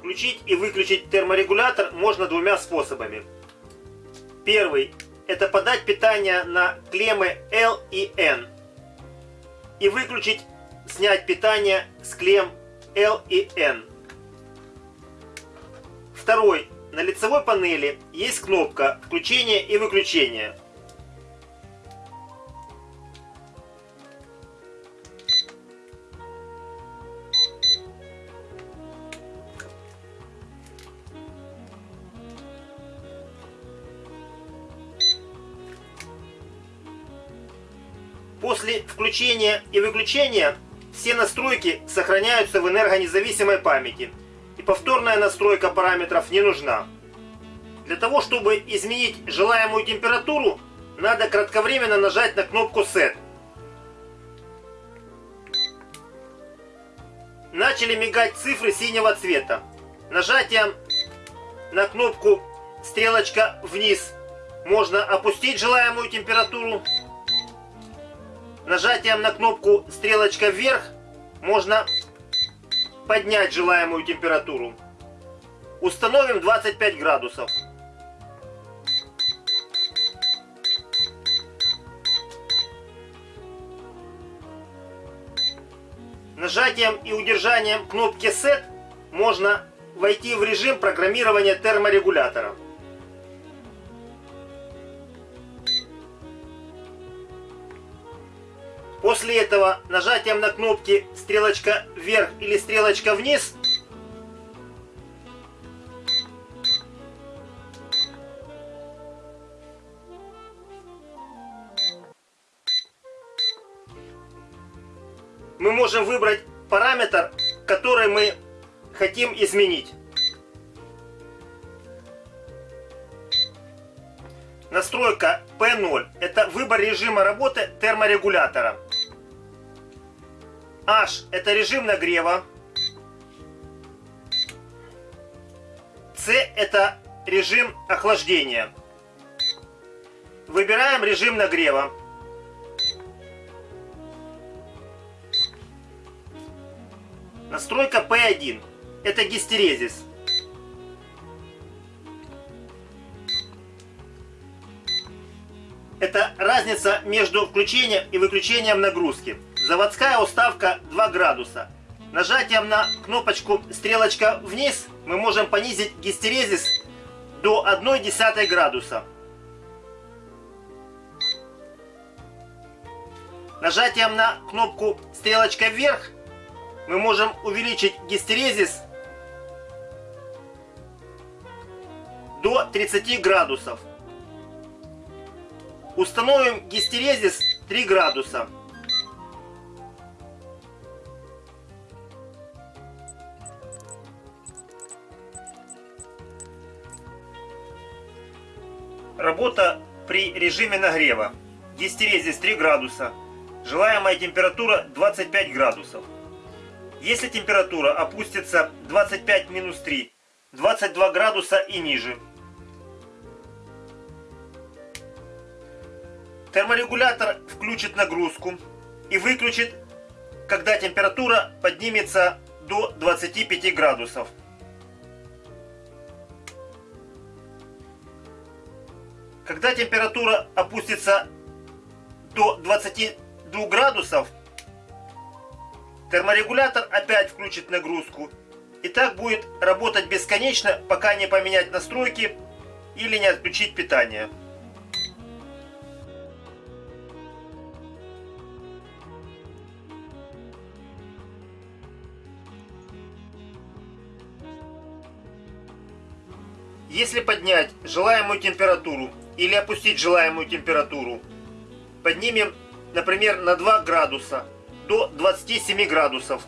Включить и выключить терморегулятор можно двумя способами. Первый – это подать питание на клеммы L и N. И выключить, снять питание с клемм L и N. Второй. На лицевой панели есть кнопка включения и выключения. После включения и выключения все настройки сохраняются в энергонезависимой памяти и повторная настройка параметров не нужна. Для того, чтобы изменить желаемую температуру, надо кратковременно нажать на кнопку Set. Начали мигать цифры синего цвета. Нажатием на кнопку стрелочка вниз можно опустить желаемую температуру. Нажатием на кнопку стрелочка вверх можно поднять желаемую температуру. Установим 25 градусов. Нажатием и удержанием кнопки Set можно войти в режим программирования терморегулятора. После этого нажатием на кнопки стрелочка вверх или стрелочка вниз мы можем выбрать параметр, который мы хотим изменить. Настройка P0 – это выбор режима работы терморегулятора. H – это режим нагрева. C – это режим охлаждения. Выбираем режим нагрева. Настройка P1 – это гистерезис. Это разница между включением и выключением нагрузки. Заводская уставка 2 градуса. Нажатием на кнопочку стрелочка вниз мы можем понизить гистерезис до 1,1 градуса. Нажатием на кнопку стрелочка вверх мы можем увеличить гистерезис до 30 градусов. Установим гистерезис 3 градуса. Работа при режиме нагрева. Гистерезис 3 градуса. Желаемая температура 25 градусов. Если температура опустится 25 минус 3, 22 градуса и ниже. Терморегулятор включит нагрузку и выключит, когда температура поднимется до 25 градусов. Когда температура опустится до 22 градусов, терморегулятор опять включит нагрузку. И так будет работать бесконечно, пока не поменять настройки или не отключить питание. Если поднять желаемую температуру или опустить желаемую температуру, поднимем, например, на 2 градуса до 27 градусов.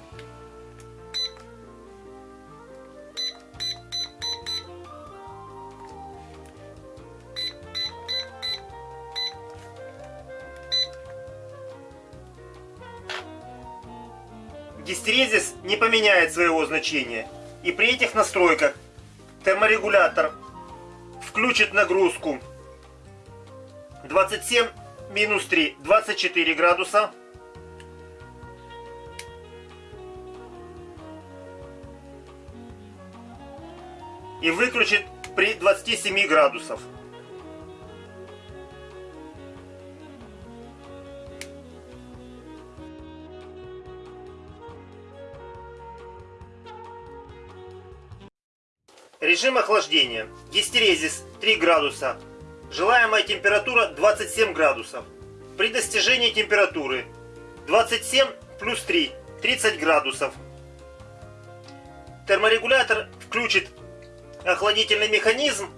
Гистерезис не поменяет своего значения. И при этих настройках терморегулятор включит нагрузку 27 минус 3 24 градуса и выключит при 27 градусов. Режим охлаждения. Гистерезис 3 градуса. Желаемая температура 27 градусов. При достижении температуры 27 плюс 3 30 градусов. Терморегулятор включит охладительный механизм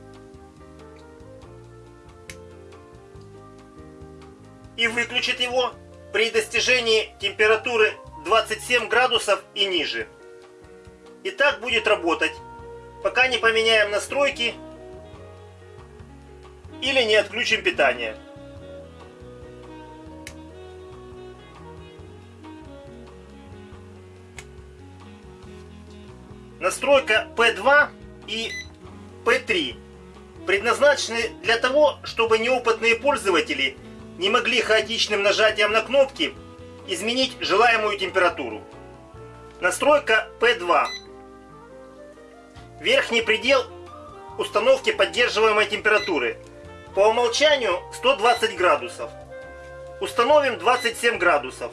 и выключит его при достижении температуры 27 градусов и ниже. И так будет работать пока не поменяем настройки или не отключим питание. Настройка P2 и P3 предназначены для того, чтобы неопытные пользователи не могли хаотичным нажатием на кнопки изменить желаемую температуру. Настройка P2 Верхний предел установки поддерживаемой температуры. По умолчанию 120 градусов. Установим 27 градусов.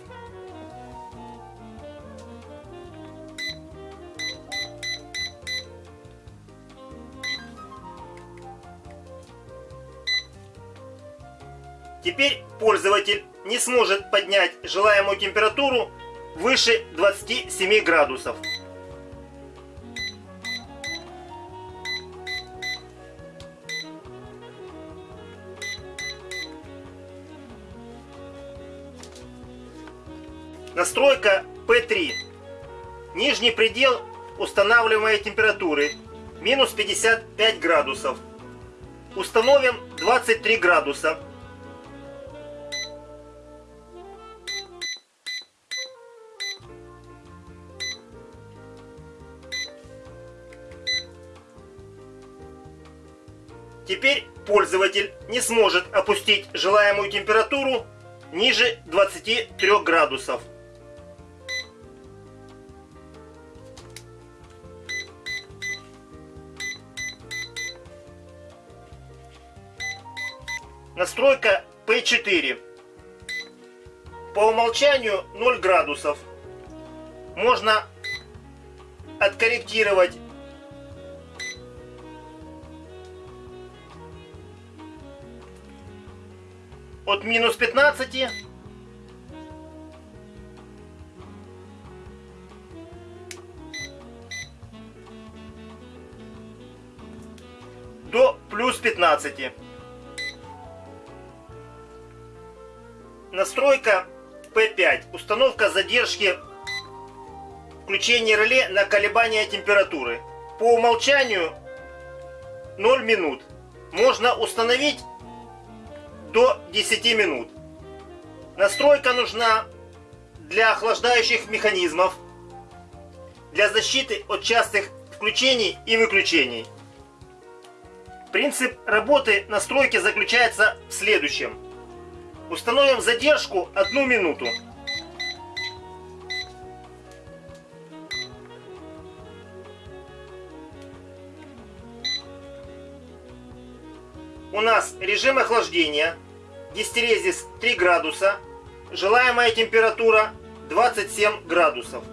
Теперь пользователь не сможет поднять желаемую температуру выше 27 градусов. Настройка P3. Нижний предел устанавливаемой температуры минус 55 градусов. Установим 23 градуса. Теперь пользователь не сможет опустить желаемую температуру ниже 23 градусов. Настройка P4. По умолчанию 0 градусов. Можно откорректировать от минус 15 до плюс 15. Настройка P5. Установка задержки включения реле на колебания температуры. По умолчанию 0 минут. Можно установить до 10 минут. Настройка нужна для охлаждающих механизмов, для защиты от частых включений и выключений. Принцип работы настройки заключается в следующем. Установим задержку одну минуту. У нас режим охлаждения, гистерезис 3 градуса, желаемая температура 27 градусов.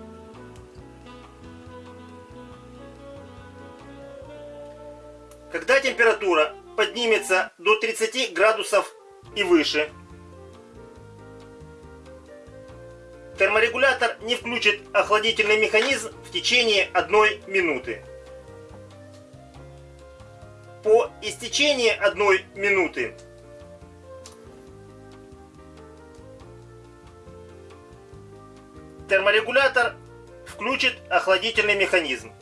Когда температура поднимется до 30 градусов и выше, терморегулятор не включит охладительный механизм в течение одной минуты. По истечении одной минуты терморегулятор включит охладительный механизм.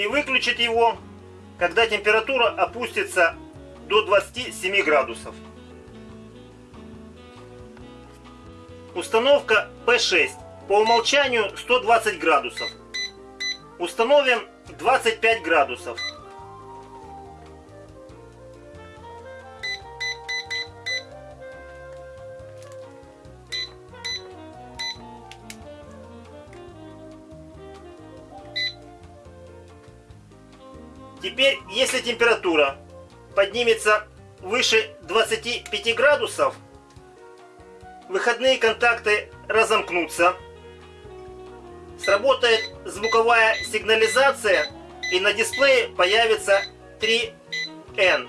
И выключить его, когда температура опустится до 27 градусов. Установка P6 по умолчанию 120 градусов. Установим 25 градусов. Если температура поднимется выше 25 градусов, выходные контакты разомкнутся, сработает звуковая сигнализация и на дисплее появится 3N.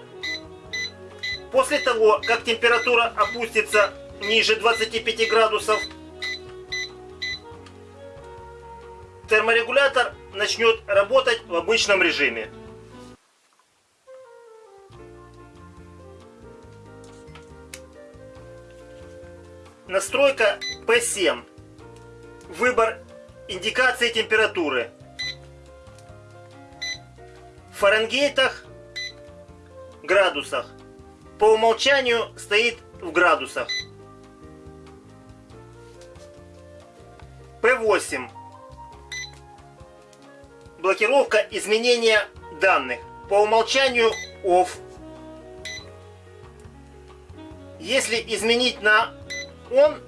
После того, как температура опустится ниже 25 градусов, терморегулятор начнет работать в обычном режиме. Настройка P7. Выбор индикации температуры. В Фаренгейтах, градусах. По умолчанию стоит в градусах. P8. Блокировка изменения данных. По умолчанию OFF. Если изменить на он,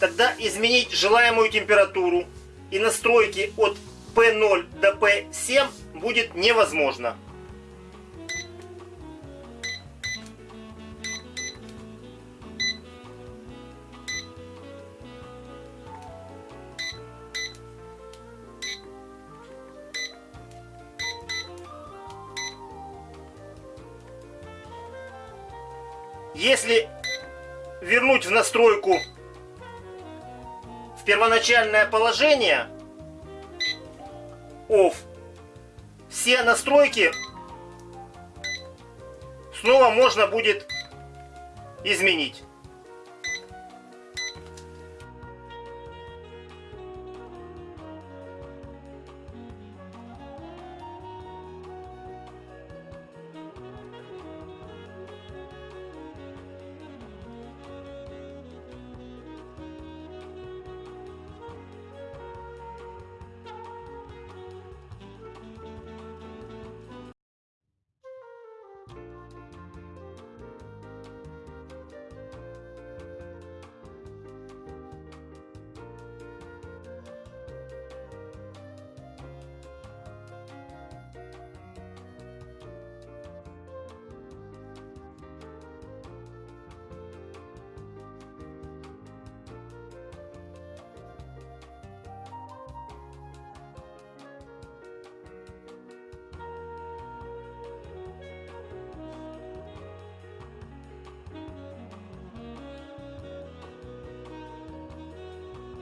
тогда изменить желаемую температуру и настройки от P0 до P7 будет невозможно. Если вернуть в настройку в первоначальное положение OFF, все настройки снова можно будет изменить.